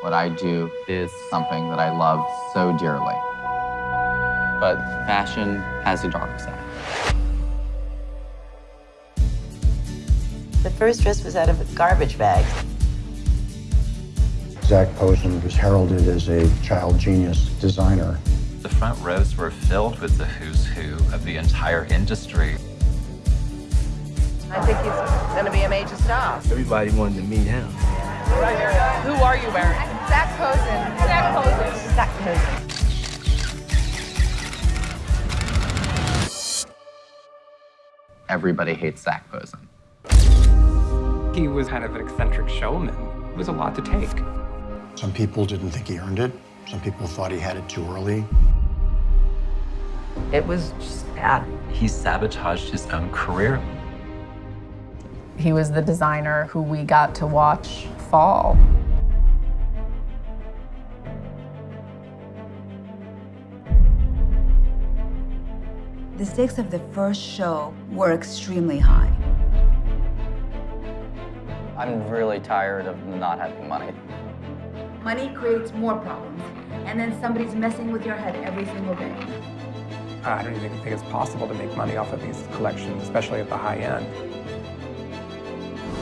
What I do is something that I love so dearly. But fashion has a dark side. The first dress was out of a garbage bag. Zac Posen was heralded as a child genius designer. The front rows were filled with the who's who of the entire industry. I think he's going to be a major star. Everybody wanted to meet him. Who are you wearing? Zac Posen. Zac Posen. Zac Posen. Everybody hates Zac Posen. He was kind of an eccentric showman. It was a lot to take. Some people didn't think he earned it. Some people thought he had it too early. It was just bad. He sabotaged his own career. He was the designer who we got to watch fall. The stakes of the first show were extremely high. I'm really tired of not having money. Money creates more problems, and then somebody's messing with your head every single day. I don't even think it's possible to make money off of these collections, especially at the high end.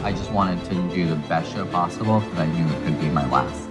I just wanted to do the best show possible because I knew it could be my last.